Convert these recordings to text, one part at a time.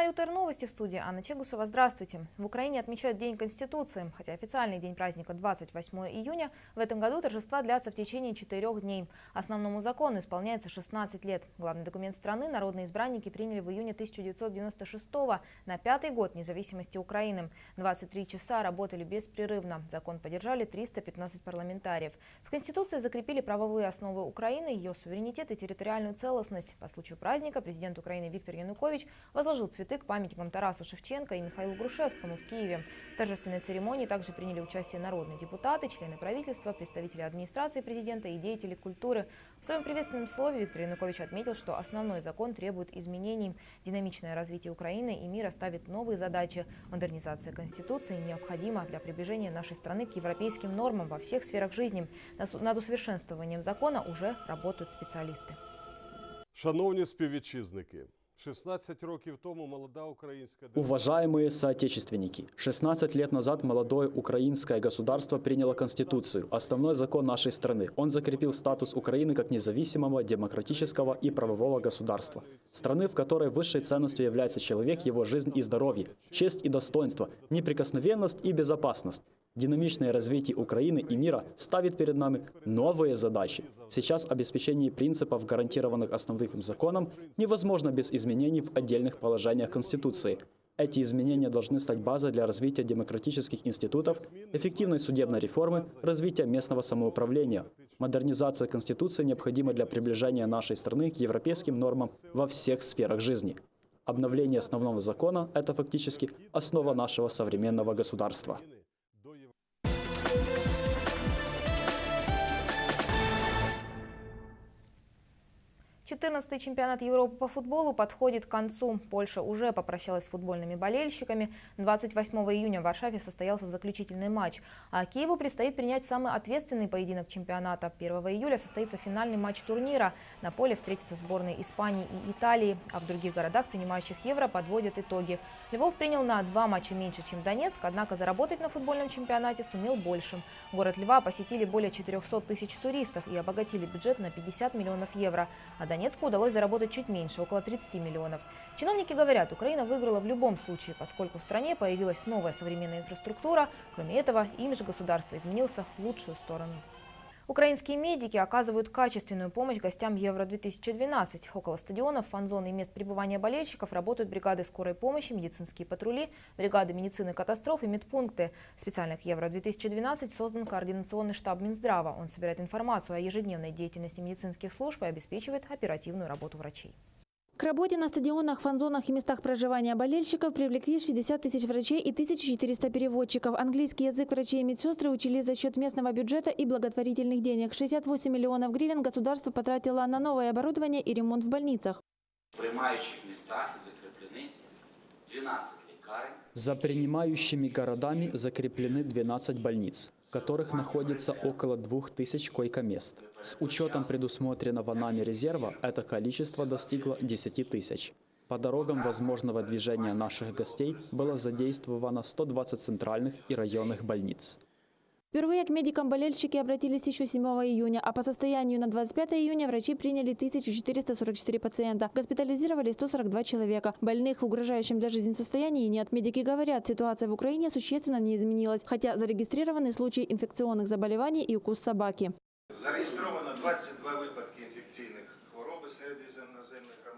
телеканале УТР Новости в студии Анна Чегусова. Здравствуйте. В Украине отмечают День Конституции. Хотя официальный день праздника 28 июня, в этом году торжества длятся в течение четырех дней. Основному закону исполняется 16 лет. Главный документ страны народные избранники приняли в июне 1996 на пятый год независимости Украины. 23 часа работали беспрерывно. Закон поддержали 315 парламентариев. В Конституции закрепили правовые основы Украины, ее суверенитет и территориальную целостность. По случаю праздника президент Украины Виктор Янукович возложил цветы к памятникам Тарасу Шевченко и Михаилу Грушевскому в Киеве. В торжественной церемонии также приняли участие народные депутаты, члены правительства, представители администрации президента и деятели культуры. В своем приветственном слове Виктор Янукович отметил, что основной закон требует изменений. Динамичное развитие Украины и мира ставит новые задачи. Модернизация Конституции необходима для приближения нашей страны к европейским нормам во всех сферах жизни. Над усовершенствованием закона уже работают специалисты. Шановні співвітчизники, 16 років тому молода держава Уважаемые соотечественники, 16 лет назад молодое украинское государство приняло Конституцию, основной закон нашей страны. Он закрепил статус Украины как независимого, демократического и правового государства. Страны, в которой высшей ценностью является человек, его жизнь и здоровье, честь и достоинство, неприкосновенность и безопасность. Динамичное развитие Украины и мира ставит перед нами новые задачи. Сейчас обеспечение принципов, гарантированных основным законом, невозможно без изменений в отдельных положениях Конституции. Эти изменения должны стать базой для развития демократических институтов, эффективной судебной реформы, развития местного самоуправления. Модернизация Конституции необходима для приближения нашей страны к европейским нормам во всех сферах жизни. Обновление основного закона – это фактически основа нашего современного государства. 14-й чемпионат Европы по футболу подходит к концу. Польша уже попрощалась с футбольными болельщиками. 28 июня в Варшаве состоялся заключительный матч. А Киеву предстоит принять самый ответственный поединок чемпионата. 1 июля состоится финальный матч турнира. На поле встретятся сборные Испании и Италии. А в других городах, принимающих Евро, подводят итоги. Львов принял на два матча меньше, чем Донецк, однако заработать на футбольном чемпионате сумел больше. Город Льва посетили более 400 тысяч туристов и обогатили бюджет на 50 миллионов евро. А Донецку удалось заработать чуть меньше, около 30 миллионов. Чиновники говорят, Украина выиграла в любом случае, поскольку в стране появилась новая современная инфраструктура. Кроме этого, имидж государства изменился в лучшую сторону. Украинские медики оказывают качественную помощь гостям Евро-2012. Около стадионов, фан-зон и мест пребывания болельщиков работают бригады скорой помощи, медицинские патрули, бригады медицины катастроф и медпункты. Специально к Евро-2012 создан координационный штаб Минздрава. Он собирает информацию о ежедневной деятельности медицинских служб и обеспечивает оперативную работу врачей. К работе на стадионах, фан-зонах и местах проживания болельщиков привлекли 60 тысяч врачей и 1400 переводчиков. Английский язык врачи и медсестры учили за счет местного бюджета и благотворительных денег. 68 миллионов гривен государство потратило на новое оборудование и ремонт в больницах. В приймаючих містах закріплені 12 лікарень. За принимающими городами закреплены 12 больниц, которых находится около 2000 койкомест. С учетом предусмотренного нами резерва это количество достигло 10 тысяч. По дорогам возможного движения наших гостей было задействовано 120 центральных и районных больниц. Впервые к медикам болельщики обратились еще 7 июня, а по состоянию на 25 июня врачи приняли 1444 пациента. Госпитализировали 142 человека. Больных в угрожающем для жизни состоянии нет. Медики говорят, ситуация в Украине существенно не изменилась, хотя зарегистрированы случаи инфекционных заболеваний и укус собаки. Зареєстровано 22 випадки інфекційних хвороби серед іноземних громадян.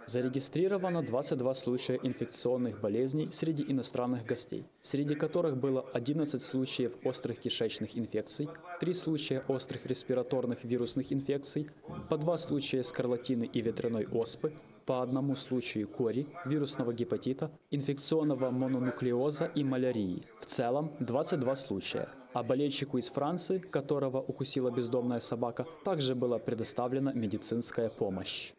Зарегистрировано 22 случая инфекционных болезней среди иностранных гостей, среди которых было 11 случаев острых кишечных инфекций, 3 случая острых респираторных вирусных инфекций, по 2 случая скарлатины и ветряной оспы, по одному случаю кори, вирусного гепатита, инфекционного мононуклеоза и малярии. В целом 22 случая. А болельщику из Франции, которого укусила бездомная собака, также была предоставлена медицинская помощь.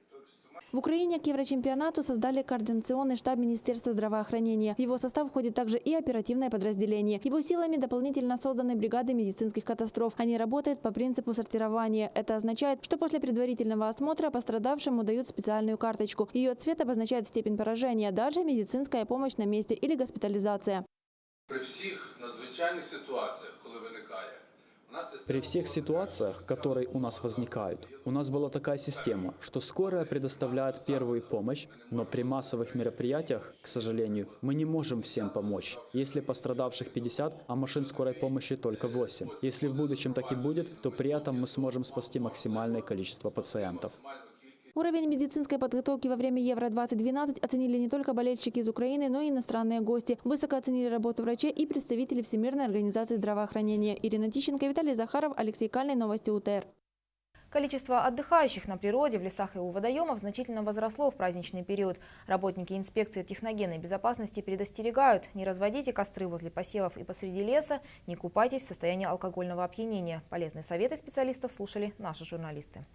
В Украине к Еврочемпионату создали координационный штаб Министерства здравоохранения. В его состав входит также и оперативное подразделение. Его силами дополнительно созданы бригады медицинских катастроф. Они работают по принципу сортирования. Это означает, что после предварительного осмотра пострадавшему дают специальную карточку. Ее цвет обозначает степень поражения. Дальше медицинская помощь на месте или госпитализация. При всіх надзвичайних ситуаціях, коли виникає, у при всех ситуациях, которые у нас возникают, у нас была такая система, что скорая предоставляет первую помощь, но при массовых мероприятиях, к сожалению, мы не можем всем помочь. Если пострадавших 50, а машин скорой помощи только 8. Если в будущем так и будет, то при этом мы сможем спасти максимальное количество пациентов. Уровень медицинской подготовки во время Евро-2012 оценили не только болельщики из Украины, но и иностранные гости. Высоко оценили работу врачей и представители Всемирной организации здравоохранения. Ирина Тищенко, Виталий Захаров, Алексей Кальный. Новости УТР. Количество отдыхающих на природе, в лесах и у водоемов значительно возросло в праздничный период. Работники инспекции техногенной безопасности предостерегают, не разводите костры возле посевов и посреди леса, не купайтесь в состоянии алкогольного опьянения. Полезные советы специалистов слушали наши журналисты.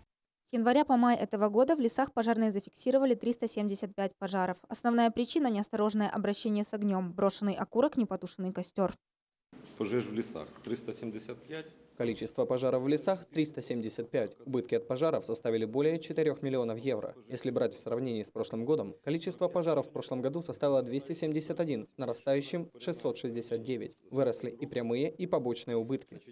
С января по май этого года в лесах пожарные зафиксировали 375 пожаров. Основная причина – неосторожное обращение с огнем, брошенный окурок, непотушенный костер. Пожеж в лесах 375. Количество пожаров в лесах – 375. Убытки от пожаров составили более 4 миллионов евро. Если брать в сравнении с прошлым годом, количество пожаров в прошлом году составило 271, нарастающим 669. Выросли и прямые, и побочные убытки.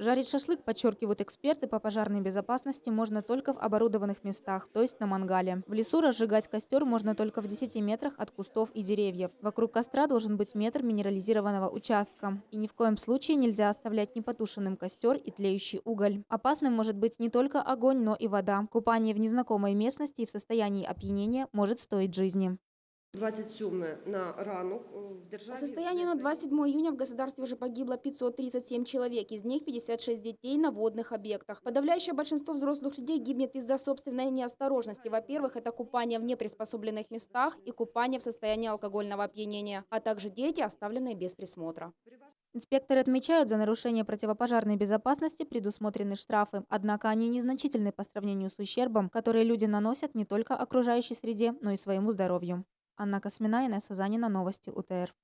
Жарить шашлык, подчеркивают эксперты по пожарной безопасности, можно только в оборудованных местах, то есть на мангале. В лесу разжигать костер можно только в 10 метрах от кустов и деревьев. Вокруг костра должен быть метр минерализированного участка. И ни в коем случае нельзя оставлять непотушенным костер и тлеющий уголь. Опасным может быть не только огонь, но и вода. Купание в незнакомой местности и в состоянии опьянения может стоить жизни. 27 на ранок в По состоянию на 27 июня в государстве уже погибло 537 человек, из них 56 детей на водных объектах. Подавляющее большинство взрослых людей гибнет из-за собственной неосторожности. Во-первых, это купание в неприспособленных местах и купание в состоянии алкогольного опьянения, а также дети, оставленные без присмотра. Инспекторы отмечают, за нарушение противопожарной безопасности предусмотрены штрафы. Однако они незначительны по сравнению с ущербом, который люди наносят не только окружающей среде, но и своему здоровью. Анна Космина, Инесса Занина, Новости УТР.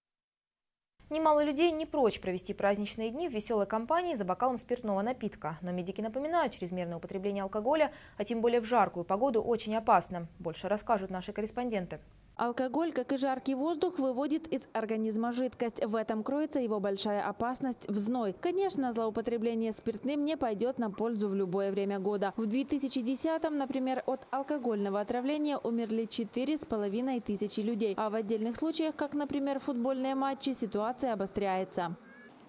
Немало людей не прочь провести праздничные дни в веселой компании за бокалом спиртного напитка. Но медики напоминают, чрезмерное употребление алкоголя, а тем более в жаркую погоду, очень опасно. Больше расскажут наши корреспонденты. Алкоголь, как и жаркий воздух, выводит из организма жидкость. В этом кроется его большая опасность – в зной. Конечно, злоупотребление спиртным не пойдет на пользу в любое время года. В 2010-м, например, от алкогольного отравления умерли 4,5 тысячи людей. А в отдельных случаях, как, например, футбольные матчи, ситуация обостряется.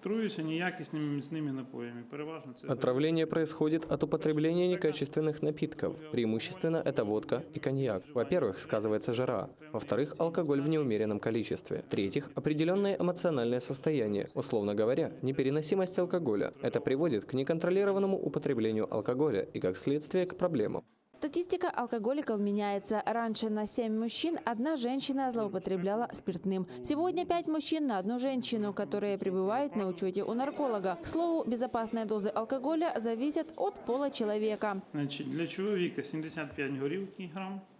Труюся неякісними міцними напоями. Переважно це Отравление происходит от употребления некачественных напитков. Преимущественно это водка и коньяк. Во-первых, сказывается жара. Во-вторых, алкоголь в неумеренном количестве. В-третьих, определенное эмоциональное состояние. Условно говоря, непереносимость алкоголя. Это приводит к неконтролированному употреблению алкоголя и, как следствие, к проблемам. Статистика алкоголиков меняется. Раньше на 7 мужчин одна женщина злоупотребляла спиртным. Сегодня 5 мужчин на одну женщину, которые пребывают на учете у нарколога. К слову, безопасные дозы алкоголя зависят от пола человека. Значить, для чоловіка 75 горілки грам на добу.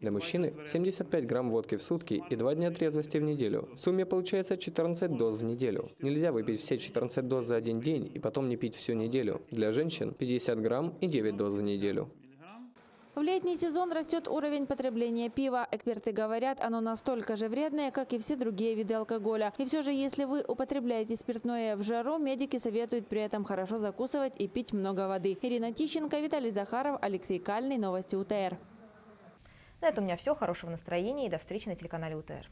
Для мужчины 75 грамм водки в сутки и 2 дня трезвости в неделю. В сумме получается 14 доз в неделю. Нельзя выпить все 14 доз за один день и потом не пить всю неделю. Для женщин 50 грамм и 9 доз в неделю. В летний сезон растет уровень потребления пива. Эксперты говорят, оно настолько же вредное, как и все другие виды алкоголя. И все же, если вы употребляете спиртное в жару, медики советуют при этом хорошо закусывать и пить много воды. Ирина Тищенко, Виталий Захаров, Алексей Кальный. Новости УТР. На этом у меня все. Хорошего настроения и до встречи на телеканале УТР.